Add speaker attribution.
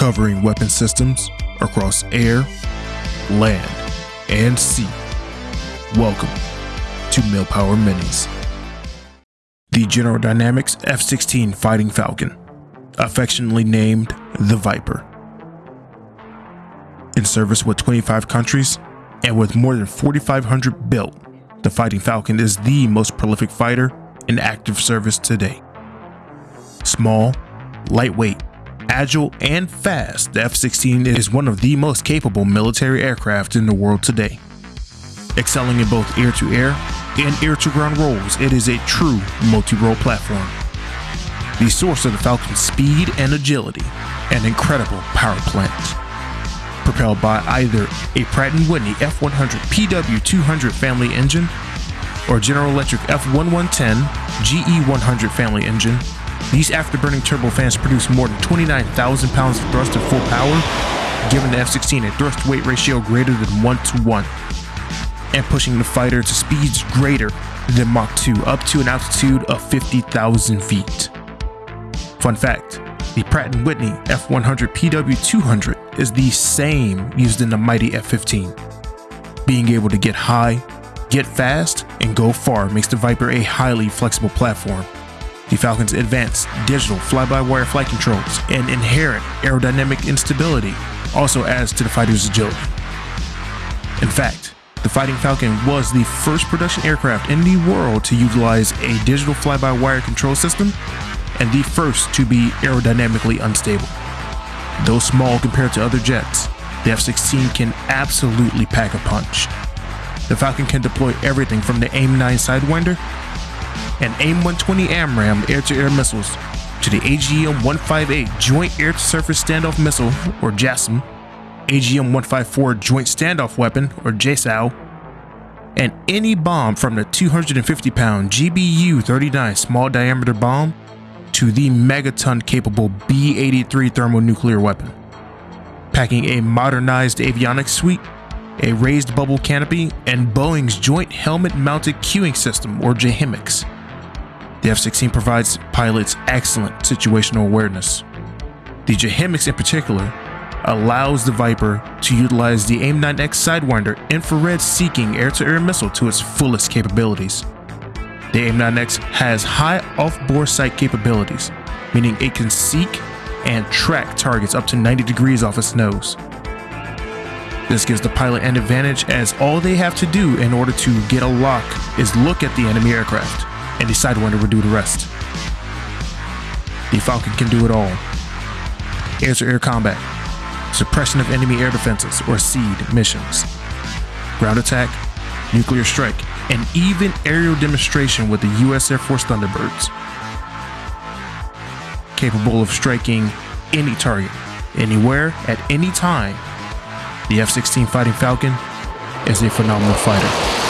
Speaker 1: covering weapon systems across air, land, and sea. Welcome to Millpower Minis. The General Dynamics F-16 Fighting Falcon, affectionately named the Viper. In service with 25 countries and with more than 4,500 built, the Fighting Falcon is the most prolific fighter in active service today. Small, lightweight, agile, and fast, the F-16 is one of the most capable military aircraft in the world today. Excelling in both air-to-air and air-to-ground roles, it is a true multi-role platform. The source of the Falcon's speed and agility, an incredible power plant. Propelled by either a Pratt & Whitney F100 PW200 family engine or General Electric F110 GE100 family engine, these afterburning turbofans produce more than 29,000 pounds of thrust at full power, giving the F-16 a thrust-weight ratio greater than 1 to 1, and pushing the fighter to speeds greater than Mach 2 up to an altitude of 50,000 feet. Fun fact, the Pratt & Whitney F100 PW200 is the same used in the mighty F-15. Being able to get high, get fast, and go far makes the Viper a highly flexible platform the Falcon's advanced digital fly-by-wire flight controls and inherent aerodynamic instability also adds to the fighter's agility. In fact, the Fighting Falcon was the first production aircraft in the world to utilize a digital fly-by-wire control system and the first to be aerodynamically unstable. Though small compared to other jets, the F-16 can absolutely pack a punch. The Falcon can deploy everything from the AIM-9 Sidewinder and AIM-120 AMRAAM air-to-air missiles to the AGM-158 Joint Air-to-Surface Standoff Missile, or JASSM, AGM-154 Joint Standoff Weapon, or JSOW, and any bomb from the 250-pound GBU-39 small diameter bomb to the megaton-capable B-83 thermonuclear weapon. Packing a modernized avionics suite, a raised bubble canopy, and Boeing's Joint Helmet Mounted Cueing System, or JHMCS. The F-16 provides pilots excellent situational awareness. The JHMCS in particular allows the Viper to utilize the AIM-9X Sidewinder infrared-seeking air-to-air missile to its fullest capabilities. The AIM-9X has high off-bore sight capabilities, meaning it can seek and track targets up to 90 degrees off its nose. This gives the pilot an advantage as all they have to do in order to get a lock is look at the enemy aircraft and decide when to redo the rest. The Falcon can do it all. Air-to-air combat, suppression of enemy air defenses or SEAD missions, ground attack, nuclear strike, and even aerial demonstration with the U.S. Air Force Thunderbirds. Capable of striking any target, anywhere, at any time, the F-16 Fighting Falcon is a phenomenal fighter.